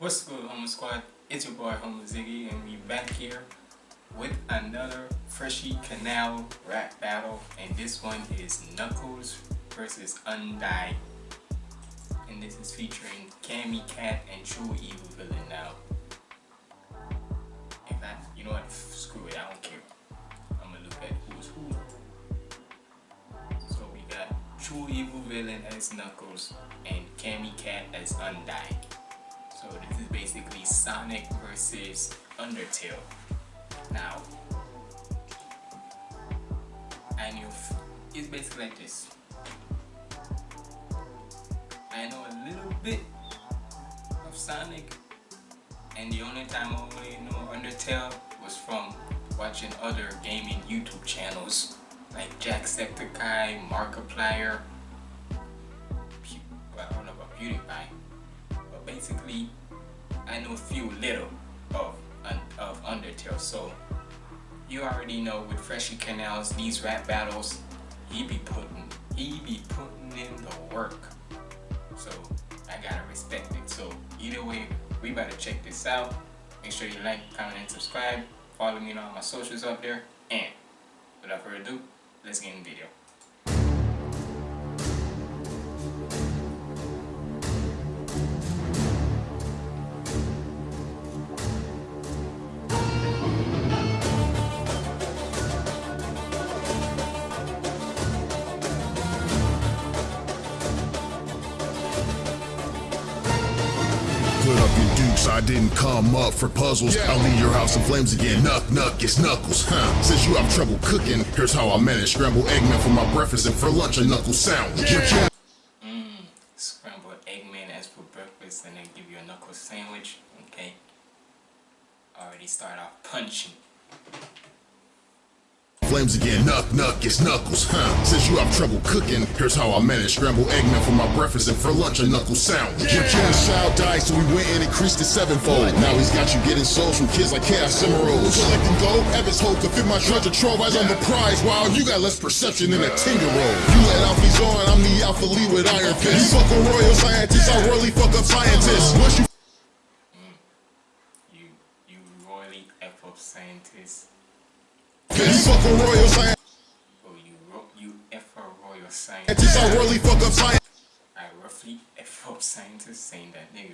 What's good, Humble Squad? It's your boy Humble Ziggy, and we back here with another Freshy Kanal rap battle, and this one is Knuckles versus Undyne, and this is featuring Cammy Cat and True Evil Villain. Now, in fact, you know what? Screw it, I don't care. I'm gonna look at who's who. So we got True Evil Villain as Knuckles and Cammy Cat as Undyne. So this is basically Sonic versus Undertale. Now, I knew it's basically like this. I know a little bit of Sonic, and the only time I really know Undertale was from watching other gaming YouTube channels like Jacksepticeye, Markiplier, I don't know about PewDiePie, basically I know a few little of of Undertale. So you already know with Freshy Kanals, these rap battles, he be putting he be putting in the work. So I gotta respect it. So either way, we better check this out. Make sure you like, comment, and subscribe. Follow me on all my socials up there. And without further ado, let's get in the video. Come up for puzzles. I'll leave your house in flames again. Knuck, knuck, it's knuckles. Huh. Since you have trouble cooking, here's how I manage. Scrambled eggman for my breakfast and for lunch a knuckle sandwich. Yeah. Mmm, scrambled eggman as for breakfast and then give you a knuckle sandwich. Okay. Already start off punching. Flames again, knuck, knuck, it's knuckles. Huh. Since you have trouble cooking, here's how I manage. Scrambled eggman for my breakfast and for lunch a knuckle sound. Your kid child died, so we went and increased it sevenfold. Now he's got you getting souls from kids like Chaos Emeralds. Collecting gold, Evans hope to fit my treasure trove as I'm the prize. While you got less perception than a tinker roll. You let Alphys on, I'm the Alpha Lee with Iron Fist. You fuck a royal scientist, I really fuck up scientists. Mm. Once you mm. You you royally F up scientist. Fist, fuck a royal scientist, Oh you you F a royal I scientist. really fuck up scientists. I roughly F up scientists saying that nigga.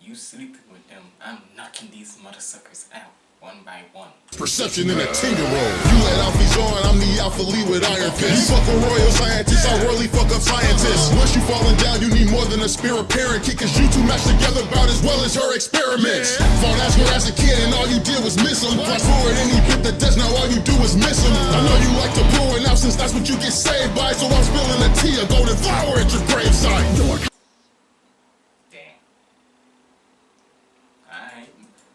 You sleeping with them, I'm knocking these mother suckers out one by one. Perception in a tinker roll. You let Alphys on, I'm the Alpha Lee with Iron Fist. You fuck a royal scientist, I really fuck up scientists. Once you falling down, you need more than a spirit parent. Kick cause you two match together about as well as her experiments. Fought Asgore as a kid and all you did was miss him. Flash forward and he bit the dust, now all you do is miss him. I know you like to blow it now since that's what you get saved by. So I'm spilling the tea, a golden flower at your gravesite. Damn. Alright,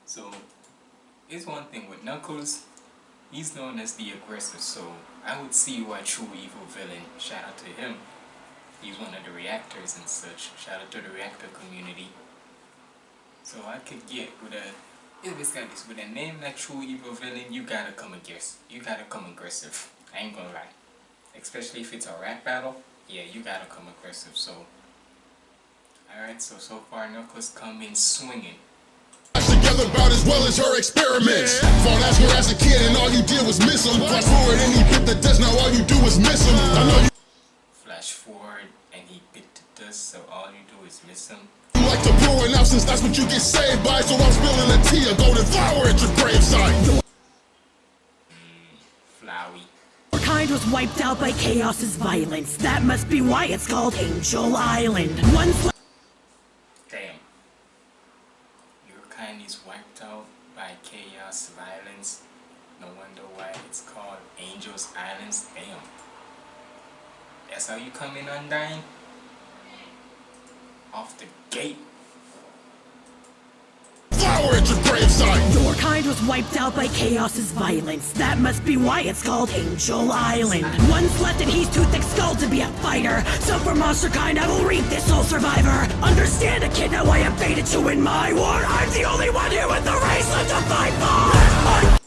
so it's one thing with Knuckles, he's known as the aggressor, so I would see why True Evil Villain, shout out to him. He's one of the reactors and such. Shout out to the reactor community. So I could get with a if it's got this with a name like True Evil Villain, you gotta come aggressive. You gotta come aggressive. I ain't gonna lie. Especially if it's a rap battle, yeah, you gotta come aggressive. So Alright, so so far Knuckles come in swinging. Together about as well as her experiments. Fought Asgore as a kid and all you did was miss him. Flash forward and he bit the dust, now all you do is miss him. I know you Flash forward and he bit the dust, so all you do is miss him. You like to blow it now since that's what you get saved by. So I'm spilling the tea, a golden flower at your gravesite. Hmm, Flowey. Our kind was wiped out by chaos's violence. That must be why it's called Angel Island. Once le- Damn. Your kind is wiped out by chaos violence. No wonder why it's called Angels Islands. Damn. That's how you come in Undyne? Off the gate. Flower at your gravesite. your kind was wiped out by chaos's violence. That must be why it's called Angel Island. One's left and he's too thick skulled to be a fighter. So for monster kind, I will reap this soul survivor. Understand a kid, now I have fated you in my war. I'm the only one here with the race left to fight for.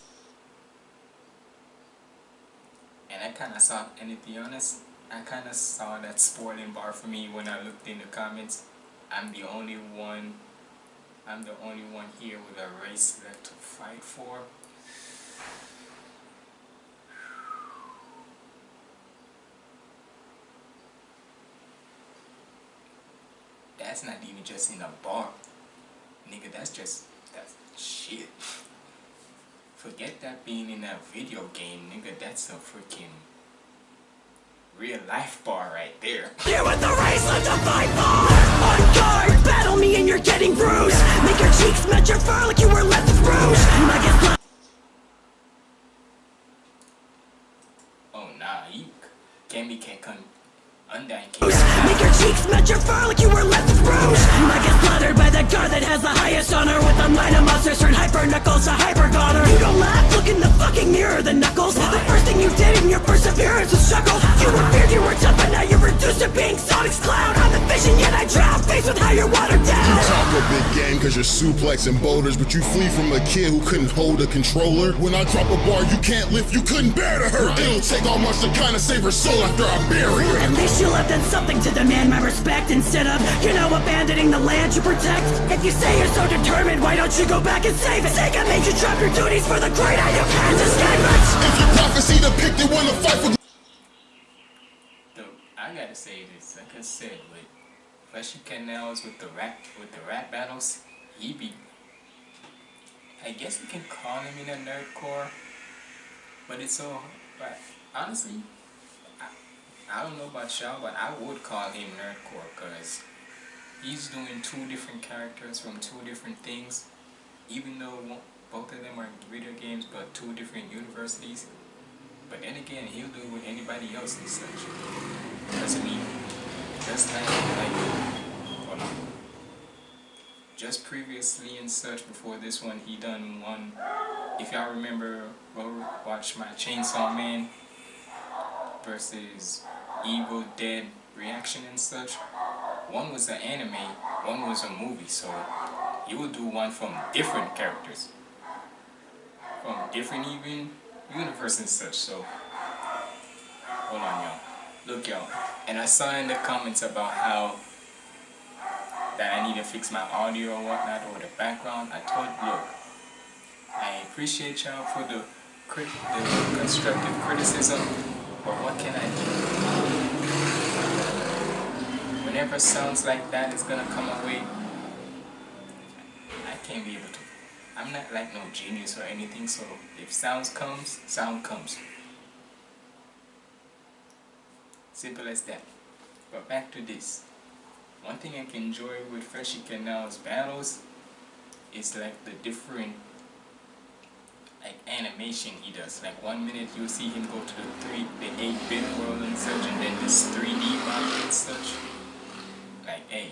And I kinda saw, be honest, I kinda saw that spoiling bar for me when I looked in the comments. I'm the only one I'm the only one here with a race left to fight for. That's not even just in a bar. Nigga, that's just, that's shit. Forget that being in a video game, nigga, that's a freaking real life bar right there. You with the race left to fight for! On guard! Battle me and you're getting bruised! Make your cheeks match your fur like you were left with rouge! Guess Oh nah, you can't be can't come Make your cheeks match your fur like you were left with rouge I get slaughtered by the guard that has the highest honor. With a mind of monsters turn hyper knuckles to hyper goner. You don't laugh, look in the fucking mirror, the knuckles. The first thing you did in your perseverance was struggle You were feared, you were tough, but now you're reduced to being Sonic's clown. I'm the vision, yet I drown, faced with how you're watered down cause you're suplexing boulders But you flee from a kid who couldn't hold a controller. When I drop a bar you can't lift, you couldn't bear to hurt. It'll take all much to kinda save her soul after I bury her At least you left in something to demand my respect Instead of, you know, abandoning the land you protect. If you say you're so determined, why don't you go back and save it? Sega made you drop your duties for the greater, you can't escape it. If your prophecy depicted when the fight for I gotta say this, like I said, with Freshy Kanals with the rap with the rap battles, be I guess you can call him in a nerdcore. But it's so but honestly I, I don't know about y'all, but I would call him nerdcore because he's doing two different characters from two different things. Even though both of them are video games but two different universities. But then again, he'll do with anybody else and such. Doesn't mean just like like hold on. Just previously and such before this one, he done one. If y'all remember, watch my Chainsaw Man versus Evil Dead reaction and such. One was an anime, one was a movie. So he will do one from different characters, from different even universe and such. So hold on, y'all. Look, y'all. And I saw in the comments about how that I need to fix my audio or whatnot or the background. I told look, I appreciate y'all for the crit the constructive criticism, but what can I do? Whenever sounds like that is gonna come away, I can't be able to. I'm not like no genius or anything, so if sounds comes, sound comes. Simple as that. But back to this. One thing I can enjoy with Freshy Kanal's battles is like the different like animation he does. Like one minute you'll see him go to the three the eight bit world and such and then this 3D model and such. Like hey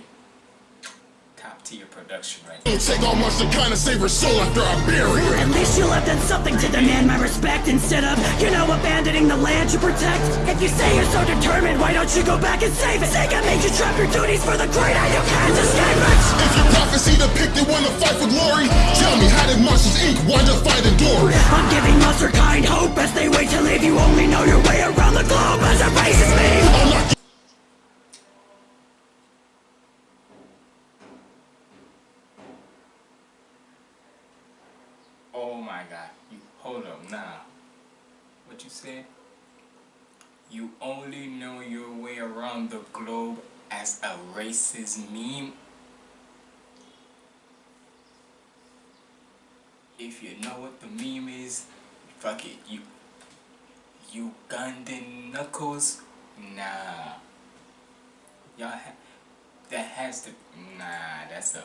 top tier production right It'll take all much to kinda save her soul after I bury her At least you left in something to demand my respect Instead of, you know, abandoning the land you protect If you say you're so determined, why don't you go back and save it? Sega made you drop your duties for the greater, you can't escape it If your prophecy depicted when the fight for glory Tell me how did Monsters Inc. wind up finding Dory? I'm giving monster kind hope as they wait to leave you only know your way around the globe as it faces me I'll knock Oh my god. You hold up now. What you said? You only know your way around the globe as a racist meme? If you know what the meme is, fuck it. You you, Ugandan knuckles? Nah. Y'all ha that has to nah, that's a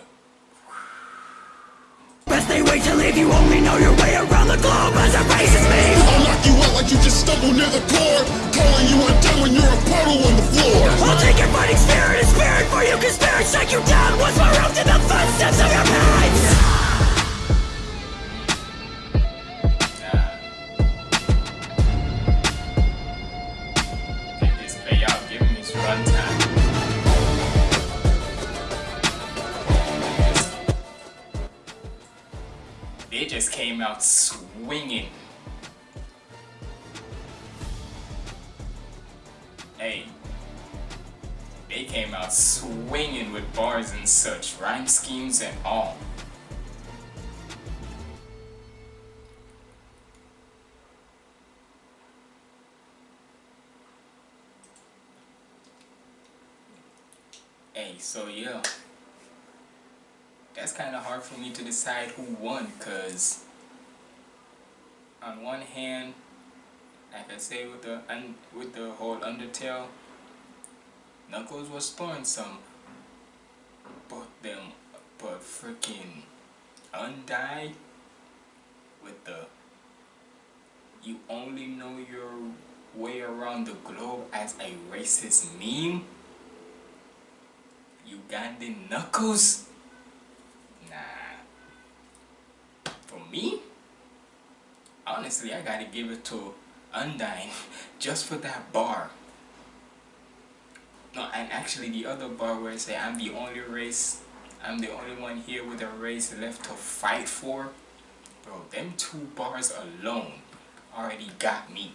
Best they wait to leave you only know your way around the globe as a racist meme. I'll knock you out like you just stumbled near the core Calling you undone when you're a puddle fighting spirit and spirit for you you down once to the footsteps of your. They just came out swinging. with bars and such, rhyme schemes and all. Hey, so yeah. That's kind of hard for me to decide who won, because on one hand, like I say with the, with the whole Undertale, Knuckles was throwing some but them, but freaking Undyne with the you only know your way around the globe as a racist meme? Ugandan Knuckles? Nah. For me? Honestly, I gotta give it to Undyne just for that bar. No, and actually the other bar where I say I'm the only race, I'm the only one here with a race left to fight for. Bro, them two bars alone already got me.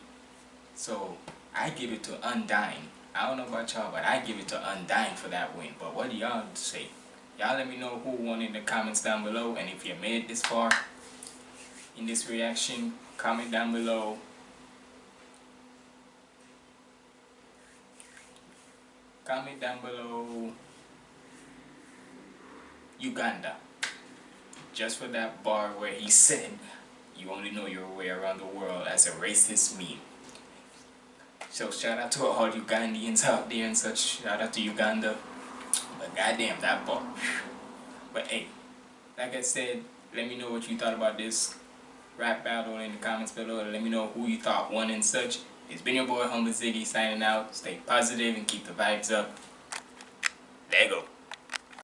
So, I give it to Undyne. I don't know about y'all, but I give it to Undyne for that win. But what do y'all say? Y'all let me know who won in the comments down below. And if you made it this far in this reaction, comment down below. Comment down below Uganda. Just for that bar where he said, you only know your way around the world as a racist meme. So shout out to all Ugandians out there and such. Shout out to Uganda. But goddamn, that bar. But hey, like I said, let me know what you thought about this rap battle in the comments below. Let me know who you thought won and such. It's been your boy Humble Ziggy signing out. Stay positive and keep the vibes up. Lego.